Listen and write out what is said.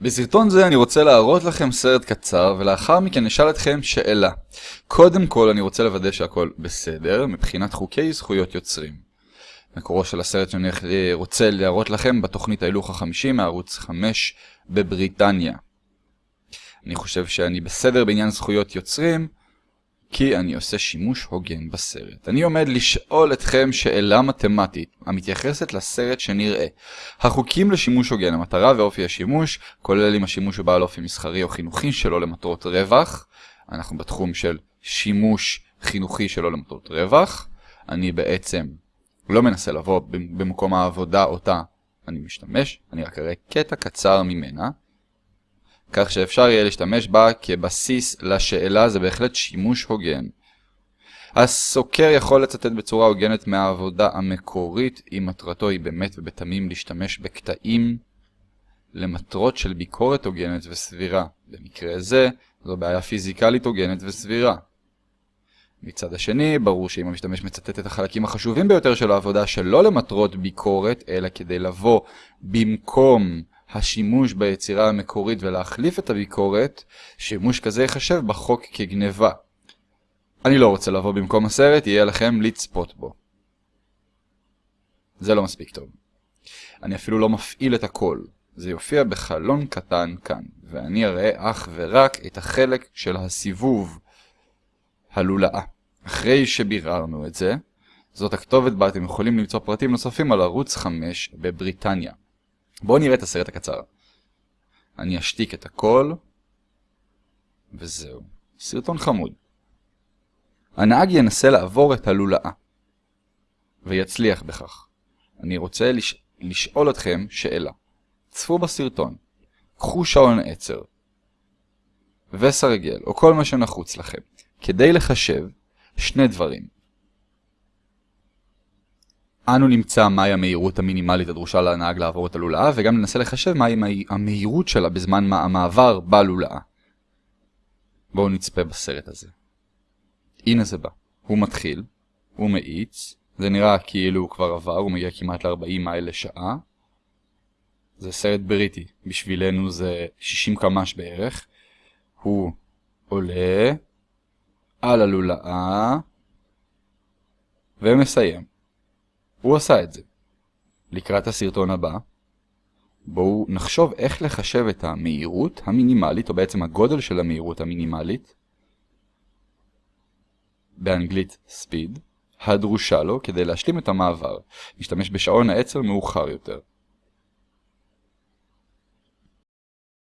בסרטון זה אני רוצה להראות לכם סרט קצר ולאחר מכן נשאל אתכם שאלה. קודם כל אני רוצה לוודא שהכל בסדר מבחינת חוקי זכויות יוצרים. מקורו של הסרט שאני רוצה להראות לכם בתוכנית ההילוך החמישי מערוץ 5 בבריטניה. אני חושב שאני בסדר בעניין זכויות יוצרים כי אני עושה שימוש הוגן בסרט. אני עומד לשאול אתכם שאלה מתמטית המתייחסת לסרט שנראה. החוקים לשימוש הוגן, המטרה ואופי השימוש, כולל אם השימוש הוא בעל אופי מסחרי או חינוכי שלא למטרות רווח. אנחנו בתחום של שימוש חינוכי שלא למטרות רווח. אני בעצם לא מנסה לבוא במקום העבודה אותה אני משתמש, אני רק אראה קטע קצר ממנה. כך שאפשר יהיה להשתמש בה כבסיס לשאלה זה בהחלט שימוש הוגן. הסוקר יכול לצטט בצורה הוגנת מהעבודה המקורית אם מטרתו היא באמת ובתמים להשתמש בקטעים למטרות של ביקורת הוגנת וסבירה. במקרה זה, זו בעיה פיזיקלית הוגנת וסבירה. מצד השני, ברור שאם המשתמש מצטט את החלקים החשובים ביותר של העבודה שלא למטרות ביקורת, אלא כדי לבוא במקום השימוש ביצירה המקורית ולהחליף את הביקורת, שימוש כזה ייחשב בחוק כגניבה. אני לא רוצה לבוא במקום הסרט, יהיה לכם לצפות בו. זה לא מספיק טוב. אני אפילו לא מפעיל את הכל. זה יופיע בחלון קטן כאן, ואני אראה אך ורק את החלק של הסיבוב, הלולאה. אחרי שביררנו את זה, זאת הכתובת בה אתם יכולים למצוא פרטים נוספים על ערוץ 5 בבריטניה. בואו נראה את הסרט הקצר. אני אשתיק את הכל, וזהו. סרטון חמוד. הנהג ינסה לעבור את הלולאה, ויצליח בכך. אני רוצה לש... לשאול אתכם שאלה. צפו בסרטון, קחו שעון עצר, וסרגל, או כל מה שנחוץ לכם, כדי לחשב שני דברים. אנו נמצא מהי המהירות המינימלית הדרושה לנהג לעבור את הלולאה, וגם ננסה לחשב מהי המהירות שלה בזמן המעבר בלולאה. בואו נצפה בסרט הזה. הנה זה בא. הוא מתחיל, הוא מאיץ, זה נראה כאילו הוא כבר עבר, הוא מגיע כמעט ל-40 מייל לשעה. זה סרט בריטי, בשבילנו זה 60 קמ"ש בערך. הוא עולה על הלולאה ומסיים. הוא עשה את זה. לקראת הסרטון הבא, בואו נחשוב איך לחשב את המהירות המינימלית, או בעצם הגודל של המהירות המינימלית, באנגלית speed, הדרושה לו כדי להשלים את המעבר. נשתמש בשעון העצר מאוחר יותר.